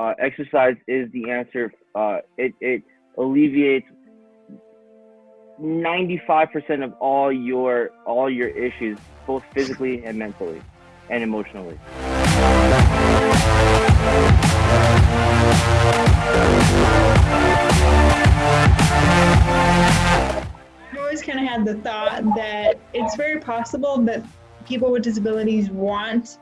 uh, exercise is the answer. Uh, it it alleviates 95% of all your all your issues, both physically and mentally, and emotionally. I've always kind of had the thought that it's very possible that people with disabilities want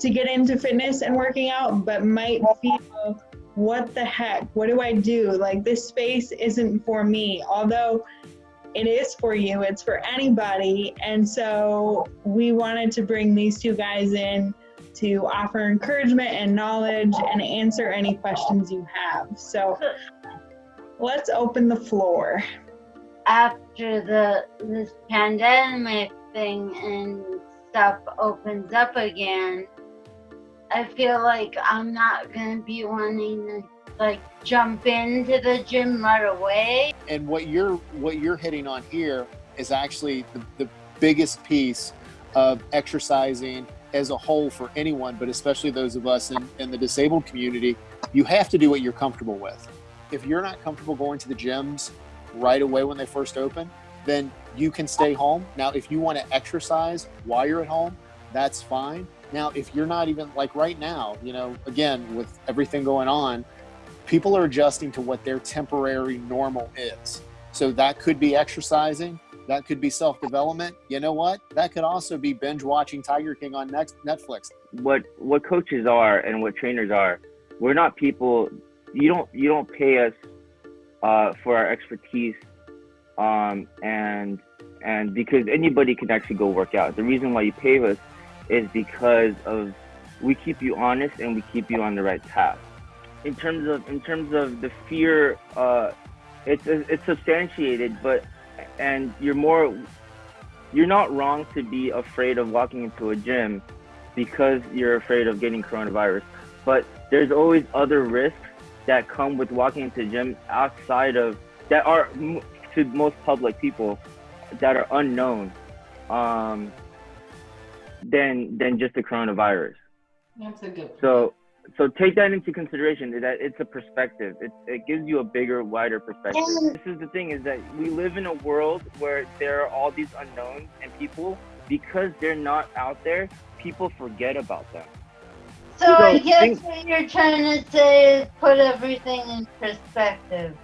to get into fitness and working out, but might feel, what the heck? What do I do? Like, this space isn't for me. Although it is for you, it's for anybody. And so we wanted to bring these two guys in to offer encouragement and knowledge and answer any questions you have. So let's open the floor. After the this pandemic thing and stuff opens up again, I feel like I'm not gonna be wanting to like jump into the gym right away. And what you're what you're hitting on here is actually the, the biggest piece of exercising as a whole for anyone, but especially those of us in, in the disabled community, you have to do what you're comfortable with. If you're not comfortable going to the gyms right away when they first open, then you can stay home. Now, if you want to exercise while you're at home, that's fine. Now, if you're not even like right now, you know, again, with everything going on, people are adjusting to what their temporary normal is. So that could be exercising, that could be self development. You know what? That could also be binge watching Tiger King on next Netflix. What what coaches are and what trainers are, we're not people. You don't you don't pay us uh, for our expertise, um, and and because anybody can actually go work out. The reason why you pay us is because of we keep you honest and we keep you on the right path. In terms of in terms of the fear, uh, it's it's substantiated, but and you're more you're not wrong to be afraid of walking into a gym because you're afraid of getting coronavirus. But there's always other risks that come with walking into a gym outside of that are to most public people that are unknown. Um, than than just the coronavirus. That's a good. Point. So so take that into consideration that it's a perspective. It it gives you a bigger, wider perspective. This is the thing is that we live in a world where there are all these unknowns and people because they're not out there, people forget about them. So, so I guess think, what you're trying to say is put everything in perspective.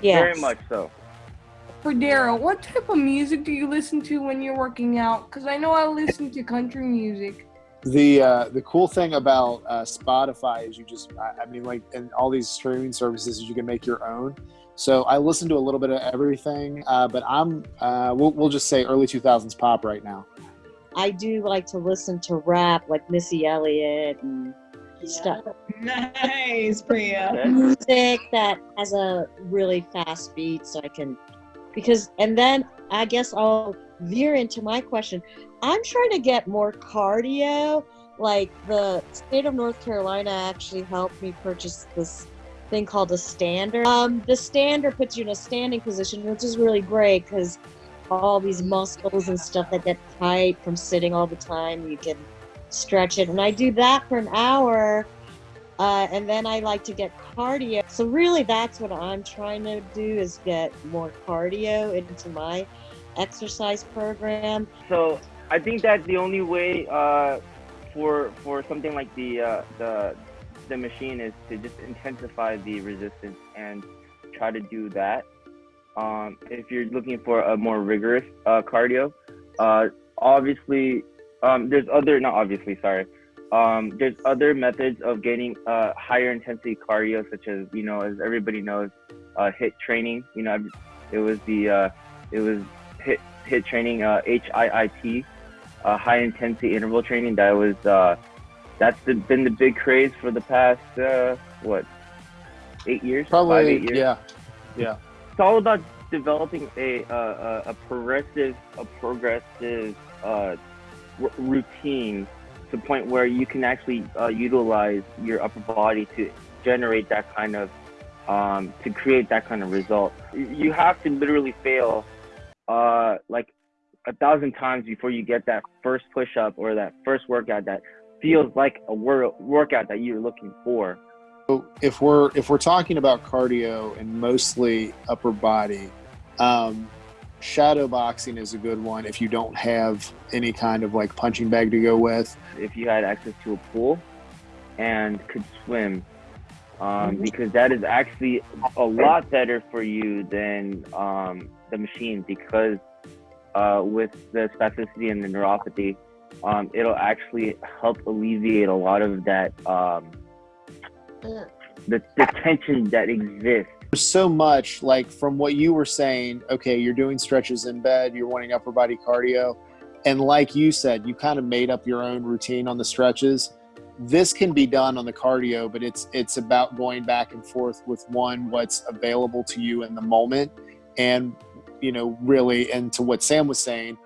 Yes. Very much so for Daryl, what type of music do you listen to when you're working out? Because I know I listen to country music. The uh, the cool thing about uh, Spotify is you just I, I mean like and all these streaming services you can make your own. So I listen to a little bit of everything, uh, but I'm uh, we'll, we'll just say early 2000s pop right now. I do like to listen to rap like Missy Elliott and yeah. stuff. Nice, Priya. Music that has a really fast beat, so I can because and then i guess i'll veer into my question. I'm trying to get more cardio. Like the state of north carolina actually helped me purchase this thing called a stander. Um, the stander puts you in a standing position which is really great because all these muscles and stuff that get tight from sitting all the time you can stretch it. And i do that for an hour uh, and then I like to get cardio. So really that's what I'm trying to do is get more cardio into my exercise program. So I think that the only way uh, for for something like the uh, the the machine is to just intensify the resistance and try to do that. Um, if you're looking for a more rigorous uh, cardio, uh, obviously um, there's other not obviously sorry um, there's other methods of gaining uh, higher intensity cardio, such as you know, as everybody knows, uh, HIIT training. You know, it was the uh, it was HIIT HIIT training, uh, HIIT, uh, high intensity interval training. That was uh, that's the, been the big craze for the past uh, what eight years, probably five, eight years. Yeah, yeah. It's all about developing a a, a progressive a progressive uh, r- routine to the point where you can actually uh, utilize your upper body to generate that kind of um, to create that kind of result. You have to literally fail uh, like a thousand times before you get that first push up or that first workout that feels like a wor- workout that you're looking for. So if we're if we're talking about cardio and mostly upper body, um, shadow boxing is a good one if you don't have any kind of like punching bag to go with. If you had access to a pool and could swim, um, Mhm. because that is actually a lot better for you than um, the machine because uh, with the spasticity and the neuropathy, um, it'll actually help alleviate a lot of that um, the, the tension that exists. There's so much like from what you were saying. Okay, you're doing stretches in bed. You're wanting upper body cardio, and like you said, you kind of made up your own routine on the stretches. This can be done on the cardio, but it's it's about going back and forth with one what's available to you in the moment, and you know really and to what Sam was saying,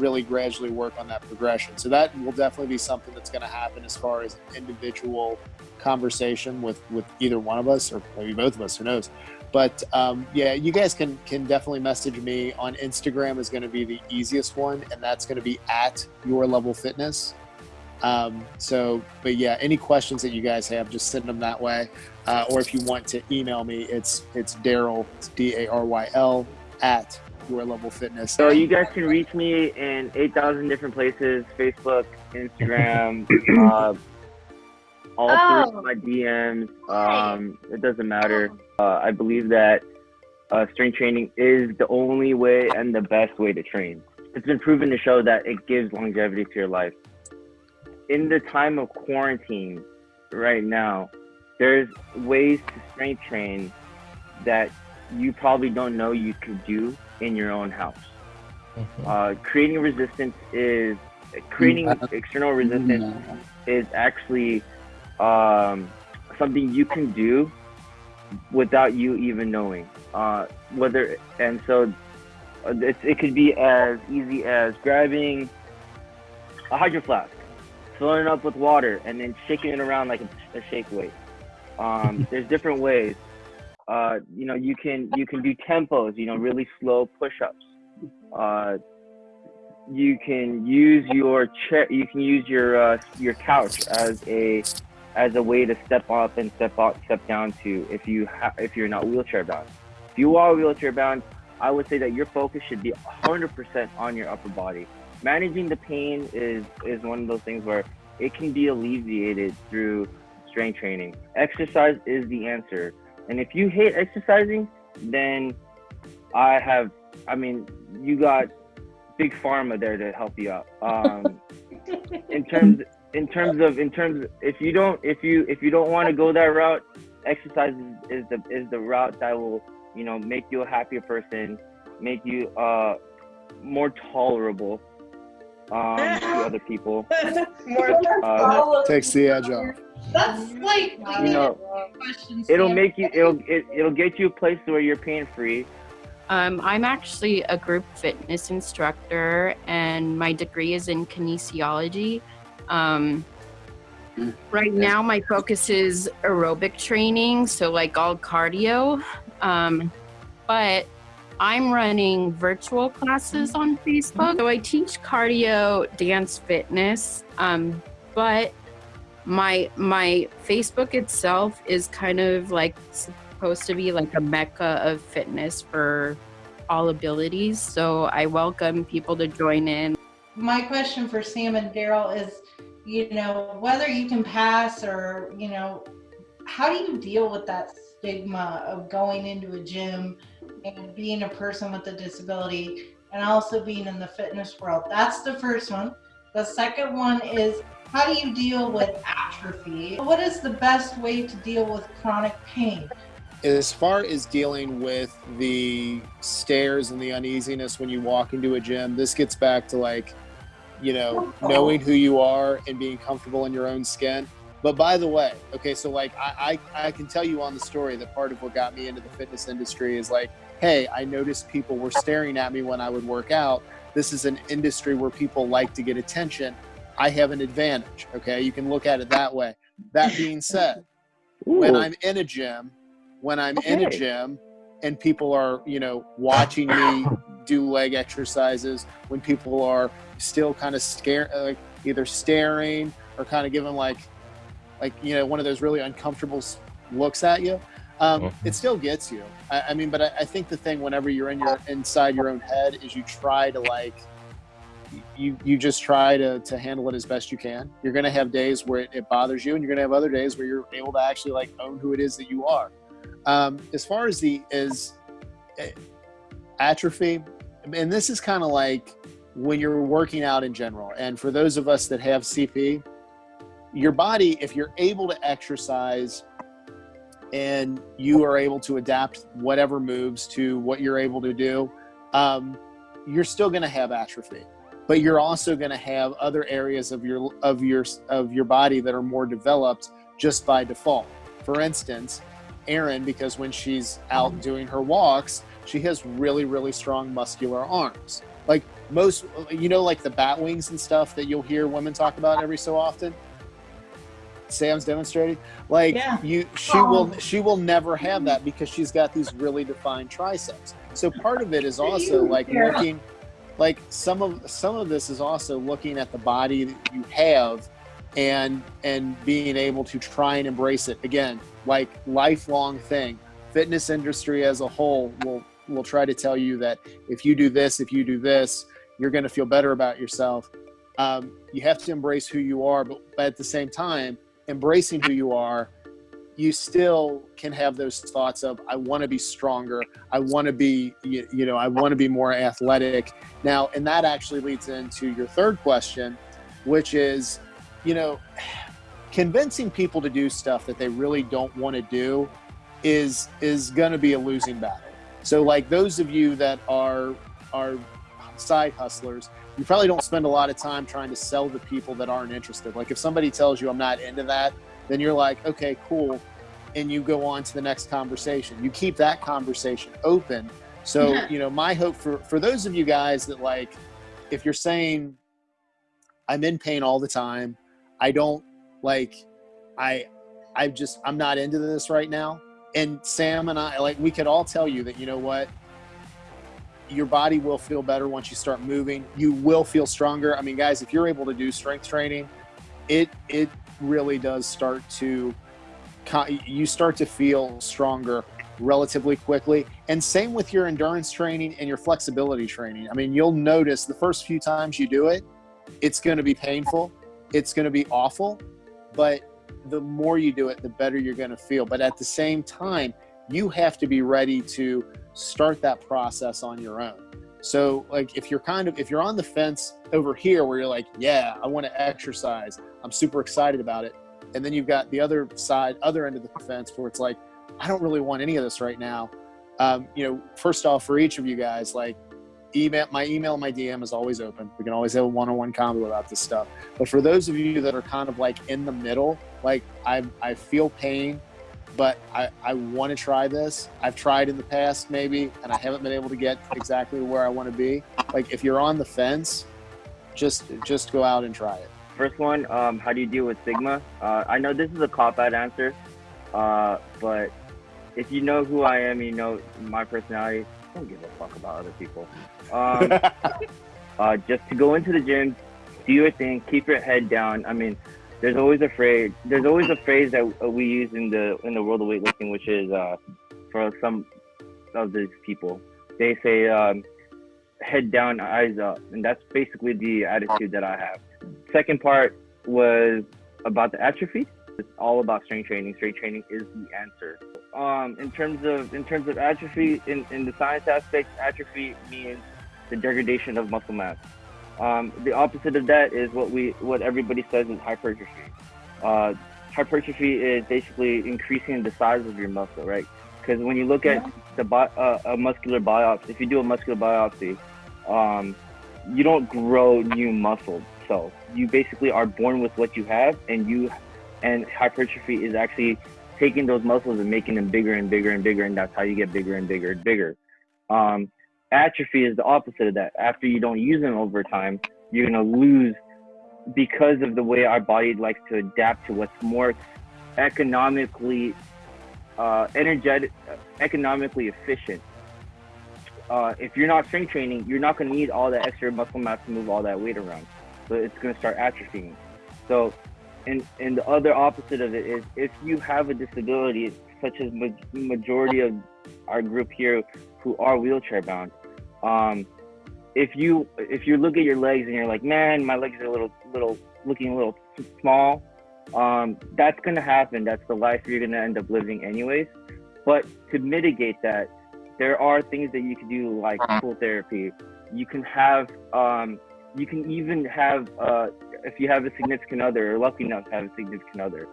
really gradually work on that progression. So that will definitely be something that's going to happen as far as an individual conversation with with either one of us or maybe both of us. Who knows? But um, yeah, you guys can can definitely message me on Instagram is going to be the easiest one, and that's going to be at your level fitness. Um, so, but yeah, any questions that you guys have, just send them that way. Uh, or if you want to email me, it's it's Daryl, D A R Y L at your level fitness. So you guys can reach me in 8,000 different places, Facebook, Instagram, uh, all Oh. through my DMs. Um, it doesn't matter. Uh, I believe that uh, strength training is the only way and the best way to train. It's been proven to show that it gives longevity to your life. In the time of quarantine right now, there's ways to strength train that you probably don't know you could do in your own house. Uh, creating resistance is creating Mm, I- external resistance is actually um, something you can do without you even knowing. Uh, whether and so uh, it, it could be as easy as grabbing a hydro flask, filling it up with water, and then shaking it around like a, a shake weight. Um, there's different ways. Uh, you know, you can you can do tempos. You know, really slow push-ups. Uh, you can use your chair. You can use your uh, your couch as a as a way to step up and step out, step down to if you ha- if you're not wheelchair bound. If you are wheelchair bound, I would say that your focus should be 100% on your upper body. Managing the pain is is one of those things where it can be alleviated through strength training. Exercise is the answer. And if you hate exercising, then I have I mean, you got big pharma there to help you out. Um, in terms in terms of in terms if you don't if you if you don't want to go that route exercise is, is the is the route that will you know make you a happier person make you uh more tolerable um to other people More uh, Takes the edge off. That's like you know it'll make you it'll it, it'll get you a place where you're pain free Um, I'm actually a group fitness instructor, and my degree is in kinesiology. Um, right now, my focus is aerobic training, so like all cardio. Um, but I'm running virtual classes on Facebook. So I teach cardio, dance, fitness. Um, but my my Facebook itself is kind of like supposed to be like a mecca of fitness for all abilities. So I welcome people to join in. My question for Sam and Daryl is, you know, whether you can pass or, you know, how do you deal with that stigma of going into a gym and being a person with a disability and also being in the fitness world? That's the first one. The second one is how do you deal with atrophy? What is the best way to deal with chronic pain? as far as dealing with the stares and the uneasiness when you walk into a gym, this gets back to like, you know, knowing who you are and being comfortable in your own skin. But by the way, okay, so like I, I, I can tell you on the story that part of what got me into the fitness industry is like, hey, I noticed people were staring at me when I would work out. This is an industry where people like to get attention. I have an advantage. Okay, you can look at it that way. That being said, when I'm in a gym, when I'm in a gym and people are, you know, watching me do leg exercises, when people are still kind of scare, like either staring or kind of giving like, like you know, one of those really uncomfortable looks at you. Um. It still gets you. I, I mean, but I, I think the thing whenever you're in your inside your own head is you try to like you you just try to to handle it as best you can. You're gonna have days where it, it bothers you, and you're gonna have other days where you're able to actually like own who it is that you are. Um, as far as the is eh, atrophy, and this is kind of like when you're working out in general. And for those of us that have CP, your body, if you're able to exercise and you are able to adapt whatever moves to what you're able to do, um, you're still going to have atrophy. But you're also going to have other areas of your of your of your body that are more developed just by default. For instance, Erin, because when she's out doing her walks, she has really really strong muscular arms. Like most, you know, like the bat wings and stuff that you'll hear women talk about every so often. Sam's demonstrating. Like Yeah. you, she will she will never have that because she's got these really defined triceps. So part of it is also like Yeah. looking, like some of some of this is also looking at the body that you have, and and being able to try and embrace it again, like lifelong thing. Fitness industry as a whole will will try to tell you that if you do this, if you do this, you're going to feel better about yourself. Um, you have to embrace who you are, but, but at the same time, embracing who you are, you still can have those thoughts of, I want to be stronger. I want to be, you, you know, I want to be more athletic. Now, and that actually leads into your third question, which is, you know, convincing people to do stuff that they really don't want to do is is going to be a losing battle. So like those of you that are are side hustlers, you probably don't spend a lot of time trying to sell to people that aren't interested. Like if somebody tells you I'm not into that, then you're like, okay, cool. And you go on to the next conversation. You keep that conversation open. So, Yeah. you know, my hope for for those of you guys that like if you're saying I'm in pain all the time, I don't like I I just I'm not into this right now. And Sam and I like we could all tell you that you know what your body will feel better once you start moving. You will feel stronger. I mean, guys, if you're able to do strength training, it it really does start to you start to feel stronger relatively quickly. And same with your endurance training and your flexibility training. I mean, you'll notice the first few times you do it, it's going to be painful. It's going to be awful, but the more you do it, the better you're going to feel. But at the same time, you have to be ready to start that process on your own. So, like, if you're kind of if you're on the fence over here, where you're like, "Yeah, I want to exercise. I'm super excited about it," and then you've got the other side, other end of the fence, where it's like, "I don't really want any of this right now." Um, you know, first off, for each of you guys, like, email my email, my DM is always open. We can always have a one-on-one convo about this stuff. But for those of you that are kind of like in the middle, like I I feel pain, but I, I want to try this. I've tried in the past maybe, and I haven't been able to get exactly where I want to be. Like if you're on the fence, just just go out and try it. First one, um, how do you deal with stigma? Uh, I know this is a cop out answer, uh, but if you know who I am, you know my personality. Don't give a fuck about other people. Um, uh, just to go into the gym, do your thing, keep your head down. I mean, there's always a phrase. There's always a phrase that we use in the in the world of weightlifting, which is uh, for some of these people. They say um, head down, eyes up, and that's basically the attitude that I have. Second part was about the atrophy. It's all about strength training. Strength training is the answer. Um, in terms of in terms of atrophy, in, in the science aspect, atrophy means the degradation of muscle mass. Um, the opposite of that is what we what everybody says is hypertrophy. Uh, hypertrophy is basically increasing the size of your muscle, right? Because when you look at the bi- uh, a muscular biopsy, if you do a muscular biopsy, um, you don't grow new muscle cells. You basically are born with what you have, and you and hypertrophy is actually taking those muscles and making them bigger and bigger and bigger, and that's how you get bigger and bigger and bigger. Um, atrophy is the opposite of that. After you don't use them over time, you're gonna lose because of the way our body likes to adapt to what's more economically uh, energetic, economically efficient. Uh, if you're not strength training, you're not going to need all that extra muscle mass to move all that weight around. So it's going to start atrophying. So and and the other opposite of it is if you have a disability, such as ma- majority of our group here who are wheelchair bound, um, if you if you look at your legs and you're like, man, my legs are a little little looking a little small, um, that's gonna happen. That's the life you're gonna end up living anyways. But to mitigate that, there are things that you can do like pool therapy. You can have um, you can even have uh, if you have a significant other or lucky enough to have a significant other,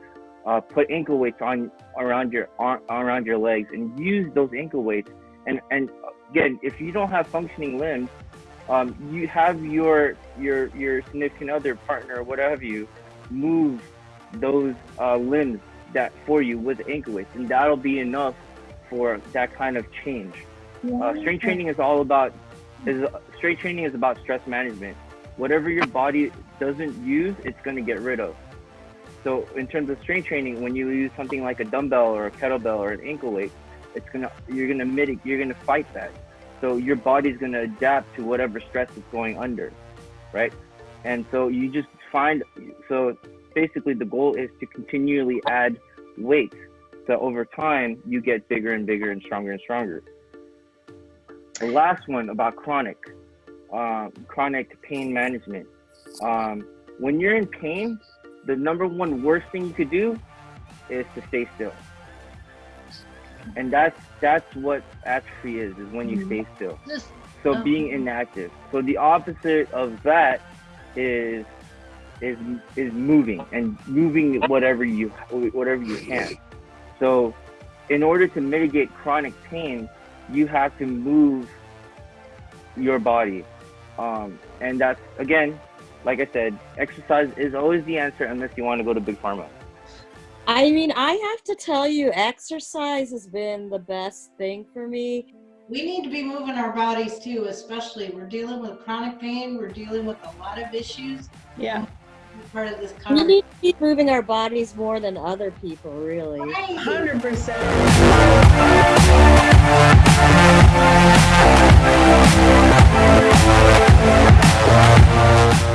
uh, put ankle weights on around your ar- around your legs and use those ankle weights. And and again, if you don't have functioning limbs, um, you have your your your significant other partner or whatever you move those uh, limbs that for you with ankle weights, and that'll be enough for that kind of change. Uh, strength training is all about is strength training is about stress management. Whatever your body doesn't use, it's going to get rid of. So in terms of strength training, when you use something like a dumbbell or a kettlebell or an ankle weight, it's gonna you're gonna mitigate you're gonna fight that. So your body's gonna adapt to whatever stress is going under, right? And so you just find so basically the goal is to continually add weight. So over time you get bigger and bigger and stronger and stronger. The last one about chronic, uh, chronic pain management. Um, when you're in pain, the number one worst thing you could do is to stay still. And that's that's what atrophy is, is when you stay still. Just So Oh. being inactive. So the opposite of that is is is moving and moving whatever you whatever you can. So in order to mitigate chronic pain, you have to move your body. Um, and that's again, like I said, exercise is always the answer unless you want to go to big pharma. I mean, I have to tell you, exercise has been the best thing for me. We need to be moving our bodies too, especially we're dealing with chronic pain. We're dealing with a lot of issues. Yeah. Part of this we need to be moving our bodies more than other people, really. 100%.